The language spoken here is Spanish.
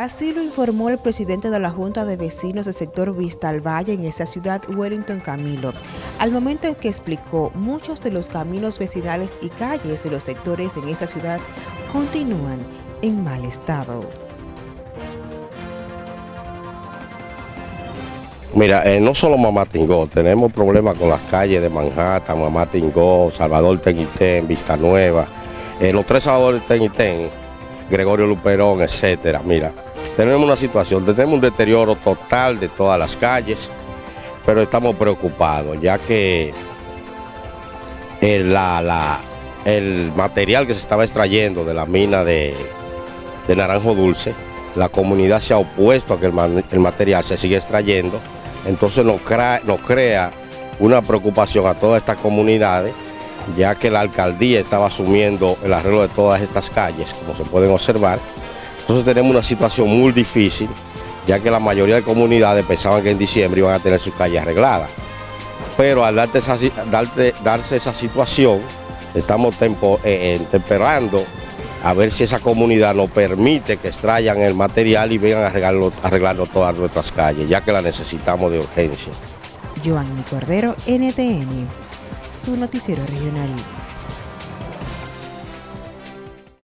Así lo informó el presidente de la Junta de Vecinos del sector Valle en esa ciudad, Wellington Camilo, al momento en que explicó muchos de los caminos vecinales y calles de los sectores en esa ciudad continúan en mal estado. Mira, eh, no solo Mamá Tingó, tenemos problemas con las calles de Manhattan, Mamá Tingó, Salvador Tenitén, Vista Nueva, eh, los tres Salvador Tenitén, Gregorio Luperón, etcétera. Mira, tenemos una situación, tenemos un deterioro total de todas las calles, pero estamos preocupados, ya que el, material que se estaba extrayendo de la mina de, Naranjo Dulce, la comunidad se ha opuesto a que el, material se siga extrayendo, entonces nos crea una preocupación a todas estas comunidades, ya que la alcaldía estaba asumiendo el arreglo de todas estas calles, como se pueden observar, entonces tenemos una situación muy difícil, ya que la mayoría de comunidades pensaban que en diciembre iban a tener sus calles arregladas. Pero al darse esa situación, estamos tempo, eh, temperando a ver si esa comunidad nos permite que extraigan el material y vengan a arreglarlo, todas nuestras calles, ya que la necesitamos de urgencia. Cordero, NTN, su noticiero regional.